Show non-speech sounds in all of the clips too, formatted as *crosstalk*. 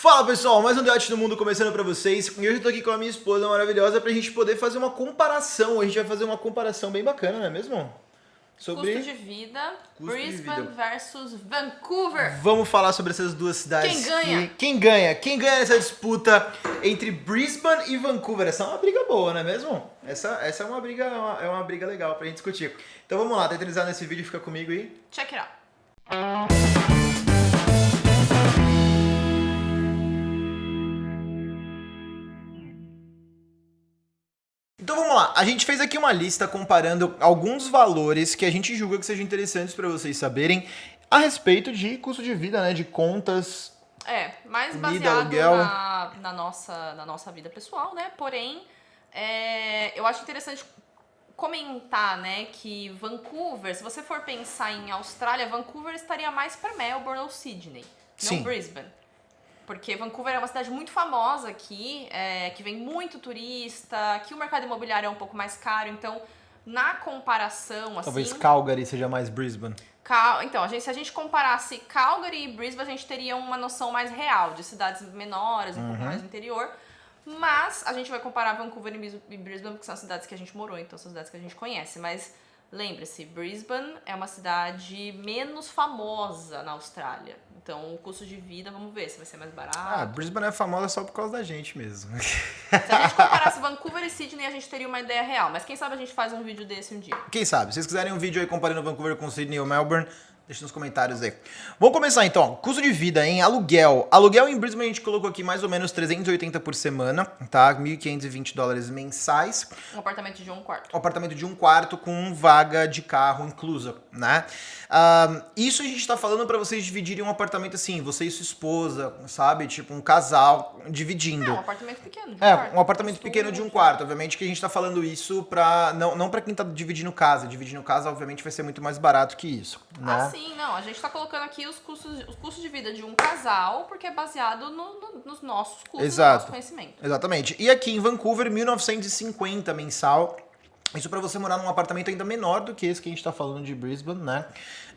Fala pessoal, mais um Debate do Mundo começando pra vocês e hoje eu tô aqui com a minha esposa maravilhosa pra gente poder fazer uma comparação, a gente vai fazer uma comparação bem bacana, não é mesmo? Sobre custo de vida, custo Brisbane de vida. versus Vancouver. Vamos falar sobre essas duas cidades. Quem ganha? E quem ganha? Quem ganha nessa disputa entre Brisbane e Vancouver? Essa é uma briga boa, não é mesmo? Essa, essa é uma briga é uma, é uma briga legal pra gente discutir. Então vamos lá, tá nesse vídeo, fica comigo aí. Check it out. Então vamos lá, a gente fez aqui uma lista comparando alguns valores que a gente julga que sejam interessantes para vocês saberem a respeito de custo de vida, né, de contas. É, mais baseado na, na, nossa, na nossa vida pessoal, né? Porém, é, eu acho interessante comentar, né, que Vancouver, se você for pensar em Austrália, Vancouver estaria mais para Melbourne ou Sydney, Sim. não Brisbane. Porque Vancouver é uma cidade muito famosa aqui, é, que vem muito turista, que o mercado imobiliário é um pouco mais caro, então na comparação, assim... Talvez Calgary seja mais Brisbane. Cal- Então, a gente, se a gente comparasse Calgary e Brisbane, a gente teria uma noção mais real de cidades menores, um pouco mais interior. Mas a gente vai comparar Vancouver e Brisbane, porque são as cidades que a gente morou, então são cidades que a gente conhece. Mas lembre-se, Brisbane é uma cidade menos famosa na Austrália. Então, o custo de vida, vamos ver se vai ser mais Ah, barato. Brisbane é famosa só por causa da gente mesmo. *laughs* Se a gente *laughs* comparasse Vancouver e Sydney, a gente teria uma ideia real. Mas quem sabe a gente faz um vídeo desse um dia. Quem sabe? Se vocês quiserem um vídeo aí comparando Vancouver com Sydney ou Melbourne, deixa nos comentários aí. Vamos começar então. Custo de vida em aluguel. Aluguel em Brisbane a gente colocou aqui mais ou menos 380 por semana, tá? 1.520 dólares mensais. Um apartamento de um quarto. Um apartamento de um quarto com vaga de carro inclusa, né? Ah, isso a gente tá falando pra vocês dividirem um apartamento assim, você e sua esposa, sabe? Tipo um casal dividindo. É, um apartamento pequeno. de É, quarto. um apartamento pequeno de um quarto. Obviamente que a gente tá falando isso pra. Não, não pra quem tá dividindo casa. Dividindo casa, obviamente, vai ser muito mais barato que isso. Né? Ah, sim, não. A gente tá colocando aqui os custos, os custos de vida de um casal, porque é baseado no- no- nos nossos custos, Exato. no nosso conhecimento. Exatamente. E aqui em Vancouver, 1950 mensal. Isso pra você morar num apartamento ainda menor do que esse que a gente tá falando de Brisbane, né?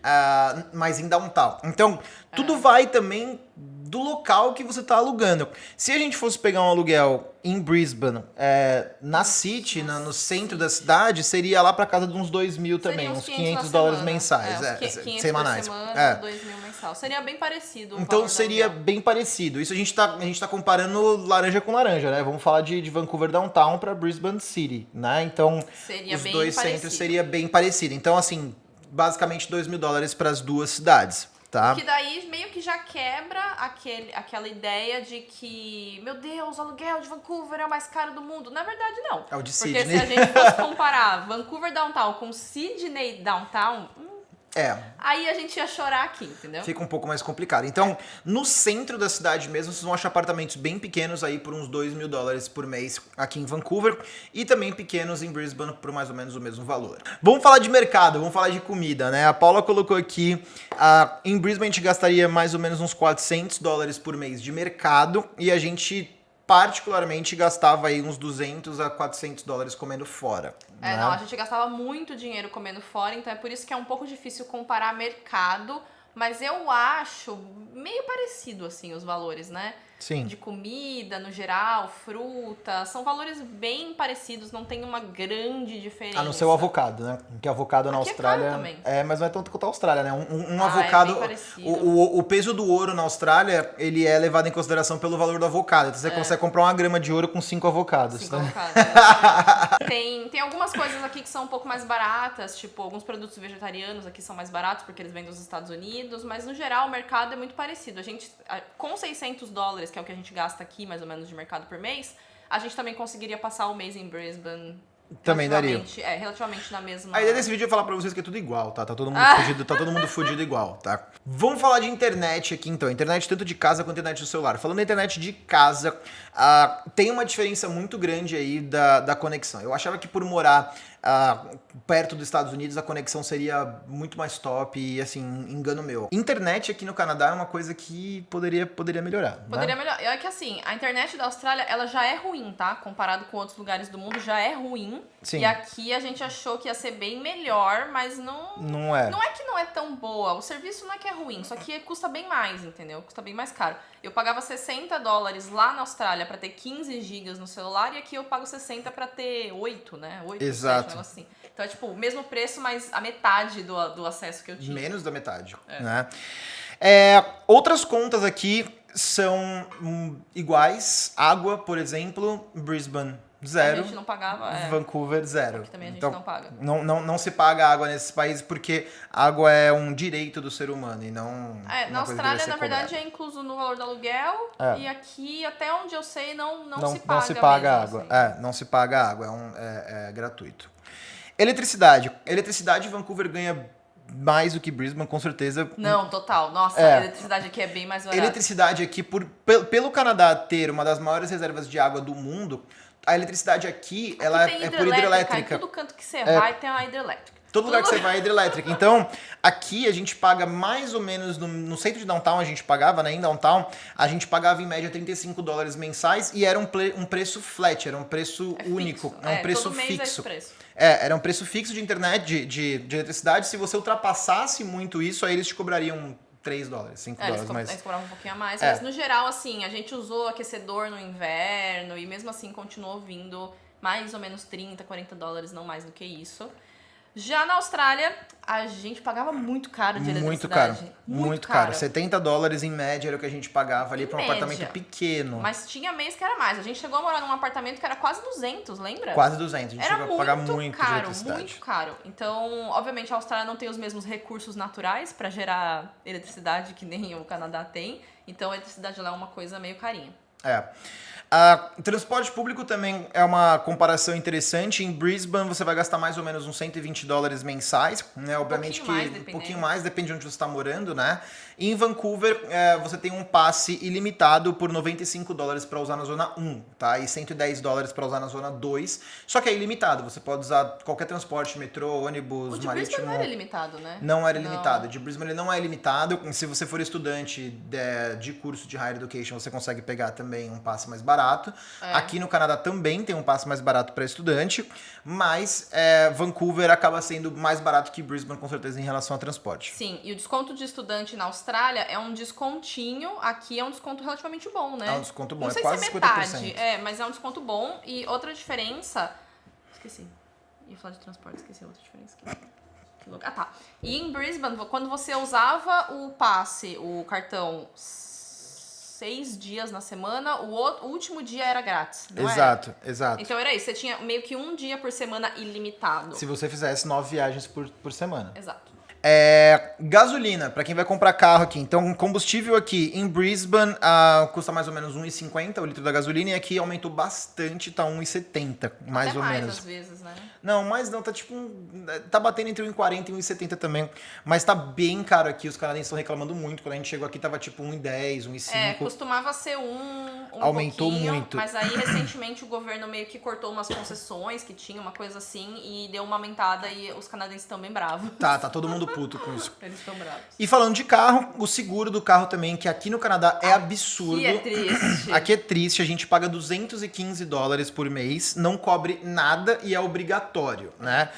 Ah, mas em downtown. Então, tudo vai também do local que você tá alugando. Se a gente fosse pegar um aluguel em Brisbane, é, na City, na- no centro da cidade, seria lá pra casa de uns 2 mil também, uns 500 na dólares semana. mensais, é, é, uns 500 semanais. Por semana, É. 2 mil mensal. Seria bem parecido. Então seria bem parecido. Isso a gente tá, a gente tá comparando laranja com laranja, né? Vamos falar de, de Vancouver Downtown para Brisbane City, né? Então Seria os bem dois parecido. centros seria bem parecido. Então assim, basicamente 2 mil dólares para as duas cidades, tá? Que daí meio que já quebra aquele, aquela ideia de que, meu Deus, o aluguel de Vancouver é o mais caro do mundo. Na verdade, não. É o de Porque Sydney. se a gente fosse comparar Vancouver Downtown com Sydney Downtown, É, aí a gente ia chorar aqui, entendeu? fica um pouco mais complicado. Então, no centro da cidade mesmo, vocês vão achar apartamentos bem pequenos aí por uns 2 mil dólares por mês aqui em Vancouver e também pequenos em Brisbane por mais ou menos o mesmo valor. Vamos falar de mercado, vamos falar de comida, né? A Paula colocou aqui, ah, em Brisbane a gente gastaria mais ou menos uns 400 dólares por mês de mercado e a gente particularmente gastava aí uns 200 a 400 dólares comendo fora. É, né? não, a gente gastava muito dinheiro comendo fora, então é por isso que é um pouco difícil comparar mercado, mas eu acho meio parecido, assim, os valores, né? Sim. De comida, no geral, fruta, são valores bem parecidos, não tem uma grande diferença. A não ser o avocado, né? Que avocado na Aqui é Austrália. caro também. É, mas não é tanto quanto a Austrália, né? Um, um- Ah, é avocado. parecido. o, o, o peso do ouro na Austrália, ele é levado em consideração pelo valor do avocado. Então você consegue comprar uma grama de ouro com cinco avocados. É. Cinco né? avocados, exatamente. *laughs* tem, tem algumas coisas aqui que são um pouco mais baratas, tipo, alguns produtos vegetarianos aqui são mais baratos porque eles vêm dos Estados Unidos, mas no geral o mercado é muito parecido. A gente, com 600 dólares, que é o que a gente gasta aqui mais ou menos de mercado por mês, a gente também conseguiria passar o mês em Brisbane. Também daria. É, relativamente na mesma. A ideia desse vídeo é falar pra vocês que é tudo igual, tá? Tá todo mundo Ah. fudido, tá todo mundo fudido igual, tá? Vamos falar de internet aqui então. Internet tanto de casa quanto internet do celular. Falando da internet de casa, ah, tem uma diferença muito grande aí da, da conexão. Eu achava que por morar perto dos Estados Unidos a conexão seria muito mais top e assim, engano meu. Internet aqui no Canadá é uma coisa que poderia, poderia melhorar. né? Poderia melhorar. É que assim, a internet da Austrália, ela já é ruim, tá? Comparado com outros lugares do mundo, já é ruim. Sim. E aqui a gente achou que ia ser bem melhor, mas não. Não é. Não é que não é tão boa. O serviço não é que é ruim, só que custa bem mais, entendeu? Custa bem mais caro. Eu pagava 60 dólares lá na Austrália pra ter 15 gigas no celular e aqui eu pago 60 pra ter 8, né? 8, Exato. 7, negócio assim. Então é tipo o mesmo preço, mas a metade do, do acesso que eu tinha. Menos da metade, né? É, outras contas aqui são hum, iguais. Água, por exemplo, Brisbane, A zero. gente não pagava. É. Vancouver, zero. Aqui também a gente então, não paga. Não, não, não se paga água nesses países porque água é um direito do ser humano e não. É, na Austrália, na verdade, cobrada. é incluso no valor do aluguel. É. E aqui, até onde eu sei, não, não, não, se paga. não se paga mesmo, água. assim. É, não se paga água, é, um, é, é gratuito. Eletricidade. Eletricidade, Vancouver ganha mais do que Brisbane, com certeza. Não, total. Nossa, É. a eletricidade aqui é bem mais barata. Eletricidade aqui, por, pel- pelo Canadá ter uma das maiores reservas de água do mundo, a eletricidade aqui, Aqui ela é por Em hidrelétrica. todo canto que você vai tem uma hidrelétrica. Todo lugar que você vai é hidrelétrica. Então, aqui a gente paga mais ou menos, no, no centro de downtown a gente pagava, né? Em downtown, a gente pagava em média 35 dólares mensais e era um, um preço flat, era um preço É único, fixo. é um preço todo mês É esse fixo. preço. É, era um preço fixo de internet, de, de, de eletricidade. Se você ultrapassasse muito isso, aí eles te cobrariam 3 dólares, 5 É, eles, dólares, co mas... eles cobravam um pouquinho a mais, É. mas no geral, assim, a gente usou aquecedor no inverno e mesmo assim continuou vindo mais ou menos 30, 40 dólares, não mais do que isso. Já na Austrália, a gente pagava muito caro de Muito caro, eletricidade. muito, caro. 70 dólares em média era o que a gente pagava ali para um apartamento pequeno. Mas tinha mês que era mais. A gente chegou a morar num apartamento que era quase 200, lembra? Quase 200. A gente Era chegou a muito, pagar muito de caro, eletricidade. muito caro. Então, obviamente, a Austrália não tem os mesmos recursos naturais para gerar eletricidade que nem o Canadá tem. Então, a eletricidade lá é uma coisa meio carinha. É. Ah, transporte público também é uma comparação interessante. Em Brisbane você vai gastar mais ou menos uns 120 dólares mensais, né? Obviamente mais, que um dependendo. pouquinho mais depende de onde você está morando, né? Em Vancouver é, você tem um passe ilimitado por 95 dólares para usar na zona 1, tá? E 110 dólares para usar na zona 2. Só que é ilimitado, você pode usar qualquer transporte, metrô, ônibus, O de marítimo. Brisbane não era limitado, né? Não era Não. limitado. De Brisbane ele não é limitado. Se você for estudante de, de curso de Higher Education, você consegue pegar também um passe mais barato. É. Aqui no Canadá também tem um passe mais barato para estudante, mas é, Vancouver acaba sendo mais barato que Brisbane, com certeza, em relação a transporte. Sim, e o desconto de estudante na Austrália é um descontinho, aqui é um desconto relativamente bom, né? É um desconto bom, Não é sei quase se é 50%. metade, é, mas é um desconto bom. E outra diferença. Esqueci. Ia falar de transporte, esqueci outra diferença. Ah, tá. E em Brisbane, quando você usava o passe, o cartão seis dias na semana, o, outro, o último dia era grátis. Não era? exato, exato. Então era isso, você tinha meio que um dia por semana ilimitado. Se você fizesse nove viagens por, por semana. Exato. É, gasolina, para quem vai comprar carro aqui. Então, combustível aqui em Brisbane ah, custa mais ou menos 1,50 o litro da gasolina e aqui aumentou bastante, tá 1,70 mais Até ou mais menos. às vezes, né? Não, mas não, tá tipo. um- Tá batendo entre 1,40 e 1,70 também. Mas tá bem caro aqui. Os canadenses estão reclamando muito. Quando a gente chegou aqui, tava tipo 1,10, 1,5. É, costumava ser um, um Aumentou muito. Mas aí, recentemente, o governo meio que cortou umas concessões que tinha, uma coisa assim, e deu uma aumentada e os canadenses estão bem bravos. Tá, tá todo mundo puto com isso. *laughs* Eles estão bravos. E falando de carro, o seguro do carro também, que aqui no Canadá é absurdo. Que é triste. *clears throat* Aqui é triste, a gente paga 215 dólares por mês, não cobre nada e é obrigatório, né?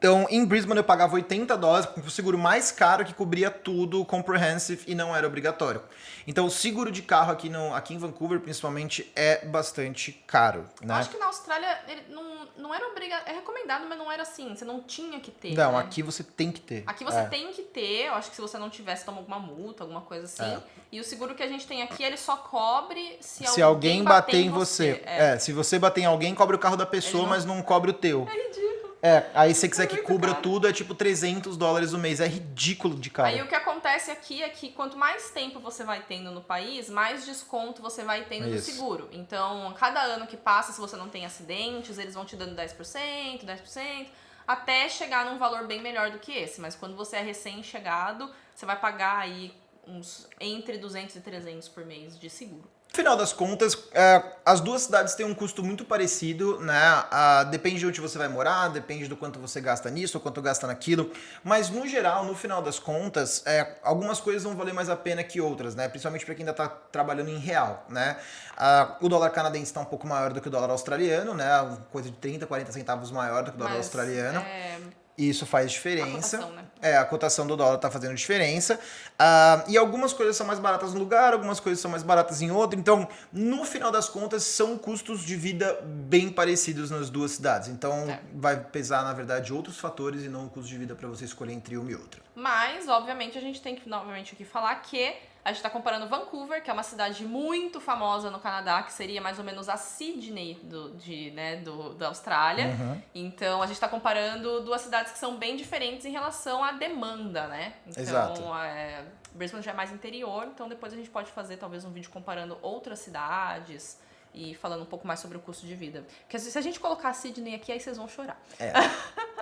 Então, em Brisbane eu pagava 80 dólares, com o seguro mais caro que cobria tudo, comprehensive, e não era obrigatório. Então, o seguro de carro aqui, no, aqui em Vancouver, principalmente, é bastante caro, né? Acho que na Austrália não, não era obrigado. É recomendado, mas não era assim. Você não tinha que ter. Não, né? aqui você tem que ter. Aqui você É. tem que ter, eu acho que se você não tivesse, toma alguma multa, alguma coisa assim. É. E o seguro que a gente tem aqui, ele só cobre se, Se alguém bater em você. É. É. se você bater em alguém, cobre o carro da pessoa, não- mas não cobre o teu. É ridículo. É, aí se você quiser É que cubra caro. tudo, é tipo 300 dólares o mês. É ridículo de caro. Aí o que acontece aqui é que quanto mais tempo você vai tendo no país, mais desconto você vai tendo no Isso. seguro. Então, cada ano que passa, se você não tem acidentes, eles vão te dando 10%, 10%, até chegar num valor bem melhor do que esse. Mas quando você é recém-chegado, você vai pagar aí uns entre 200 e 300 por mês de seguro. Final das contas, é, as duas cidades têm um custo muito parecido, né? Ah, depende de onde você vai morar, depende do quanto você gasta nisso, ou quanto gasta naquilo. Mas no geral, no final das contas, é, algumas coisas vão valer mais a pena que outras, né? Principalmente para quem ainda está trabalhando em real, né? Ah, o dólar canadense está um pouco maior do que o dólar australiano, né? Coisa de 30, 40 centavos maior do que o dólar Mas, australiano. é, E isso faz diferença. A cotação, né? É, a cotação do dólar tá fazendo diferença. Ah, e algumas coisas são mais baratas num lugar, algumas coisas são mais baratas em outro. Então, no final das contas, são custos de vida bem parecidos nas duas cidades. Então, É. vai pesar, na verdade, outros fatores e não o custo de vida para você escolher entre uma e outra. Mas, obviamente, a gente tem que novamente aqui falar que a gente está comparando Vancouver, que é uma cidade muito famosa no Canadá, que seria mais ou menos a Sydney do, de, né, do, da Austrália. Uhum. Então a gente está comparando duas cidades que são bem diferentes em relação à demanda, né? Então, Exato. É, Brisbane já é mais interior, então depois a gente pode fazer talvez um vídeo comparando outras cidades e falando um pouco mais sobre o custo de vida. Porque se a gente colocar Sydney aqui, aí vocês vão chorar. É.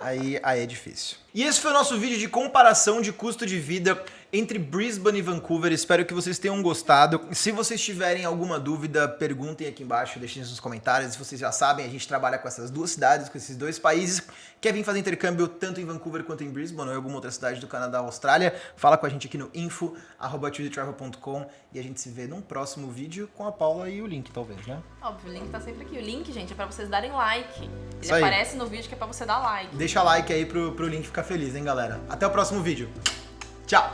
Aí, aí é difícil. E esse foi o nosso vídeo de comparação de custo de vida entre Brisbane e Vancouver. Espero que vocês tenham gostado. Se vocês tiverem alguma dúvida, perguntem aqui embaixo, deixem nos comentários. Se vocês já sabem, a gente trabalha com essas duas cidades, com esses dois países. Quer vir fazer intercâmbio tanto em Vancouver quanto em Brisbane ou em alguma outra cidade do Canadá ou Austrália? Fala com a gente aqui no info@chooseytravel.com e a gente se vê num próximo vídeo com a Paula e o link, talvez, né? Óbvio, o link tá sempre aqui. O link, gente, é pra vocês darem like. Ele Isso aí. aparece no vídeo que é pra você dar like. Deixa like aí pro, pro link ficar feliz, hein, galera? Até o próximo vídeo. 嫁